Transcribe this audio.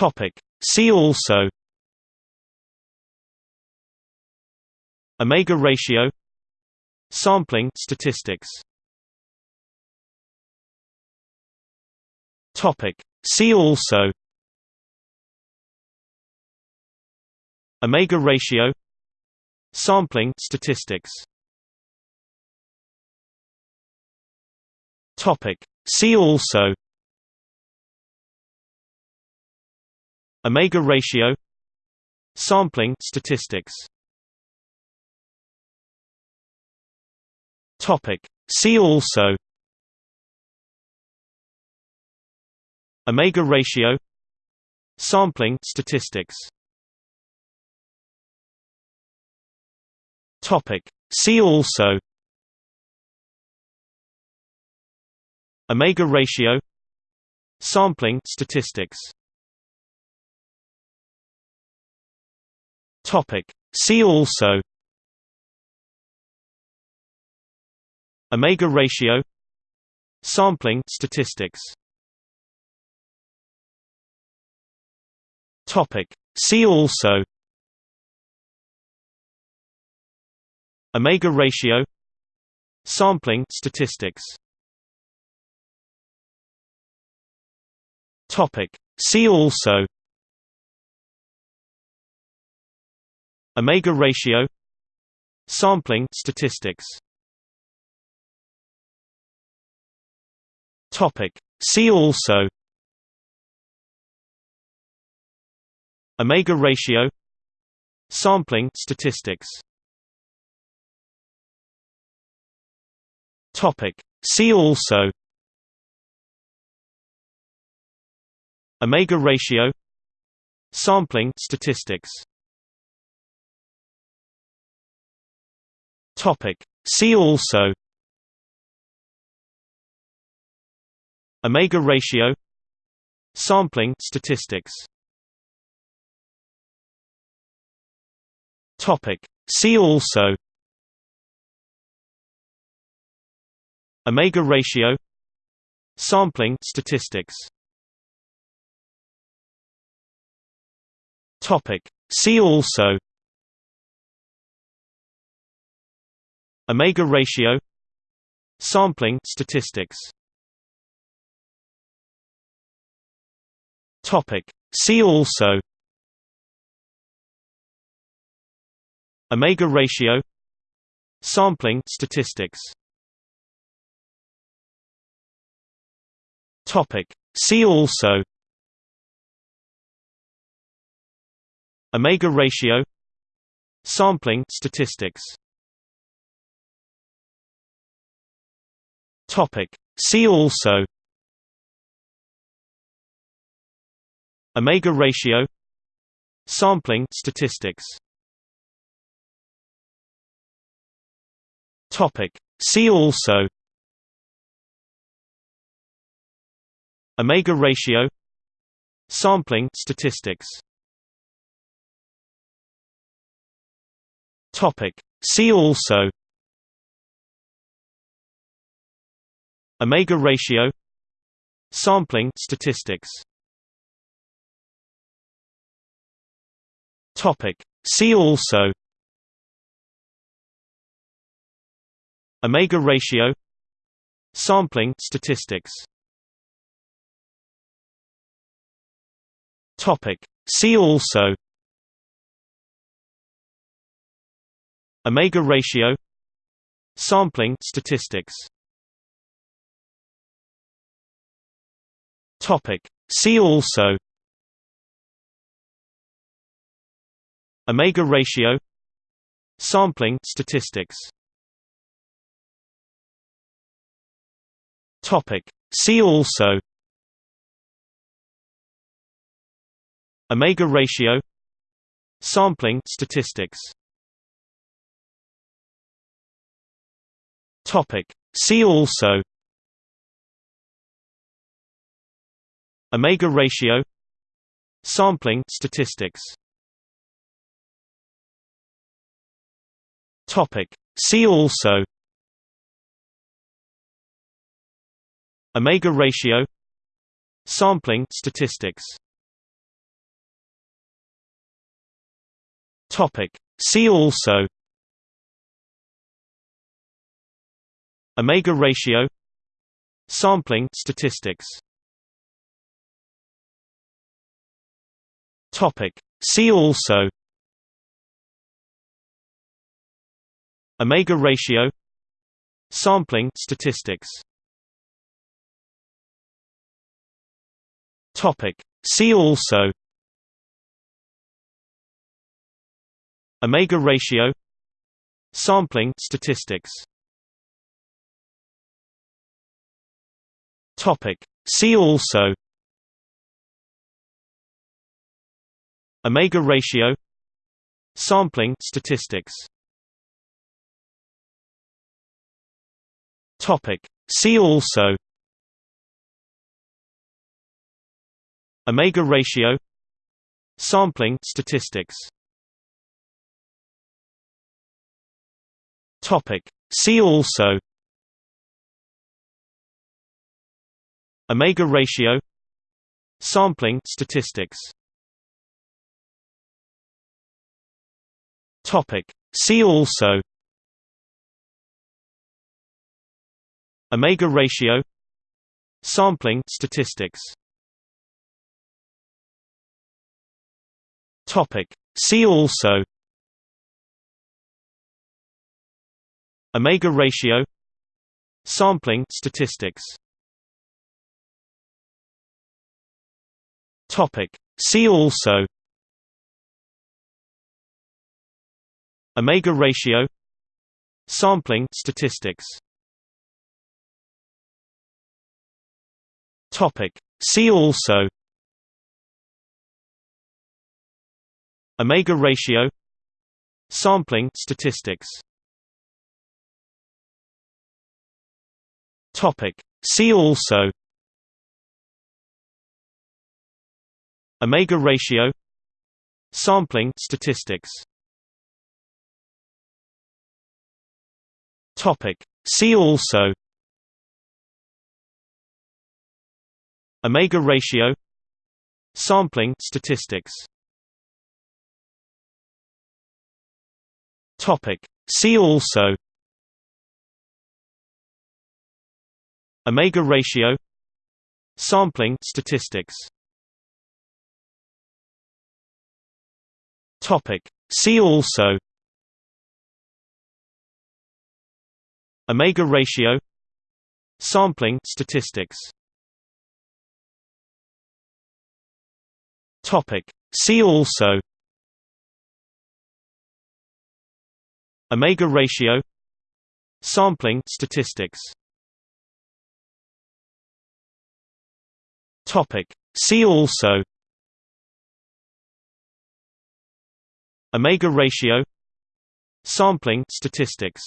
Topic. See also Omega ratio Sampling statistics Topic. See also Omega ratio Sampling statistics Topic. See also Omega ratio Sampling statistics. Topic. See also. Omega ratio Sampling statistics. Topic. See also. Omega ratio Sampling statistics Topic. See also Omega ratio Sampling statistics Topic. See also Omega ratio Sampling statistics Topic. See also Omega ratio Sampling statistics. Topic. See also. Omega ratio Sampling statistics. Topic. See also. Omega ratio Sampling statistics Topic. See also Omega ratio Sampling statistics Topic. See also Omega ratio Sampling statistics Topic. See also Omega ratio Sampling statistics. Topic. See also. Omega ratio Sampling statistics. Topic. See also. Omega ratio Sampling statistics Topic. See also. Omega ratio. Sampling statistics. Topic. See also. Omega ratio. Sampling statistics. Topic. See also Omega ratio Sampling statistics. Topic. See also. Omega ratio Sampling statistics. Topic. See also. Omega ratio Sampling statistics Topic. See also. Omega ratio. Sampling statistics. Topic. See also. Omega ratio. Sampling statistics. Topic. See also omega ratio sampling statistics. Topic. See also. Omega ratio sampling statistics. Topic. See also. Omega ratio sampling statistics. Topic. See also Omega ratio Sampling statistics Topic. See also Omega ratio Sampling statistics Topic. See also Omega ratio Sampling statistics. Topic. See also. Omega ratio Sampling statistics. Topic. See also. Omega ratio Sampling statistics Topic. See also Omega ratio Sampling statistics Topic. See also Omega ratio Sampling statistics Topic. See also Omega ratio Sampling statistics. Topic. See also. Omega ratio Sampling statistics. Topic. See also. Omega ratio Sampling statistics Topic. See also Omega ratio Sampling statistics Topic. See also Omega ratio Sampling statistics Topic. See also Omega ratio Sampling statistics. Topic. See also. Omega ratio Sampling statistics. Topic. See also. Omega ratio Sampling statistics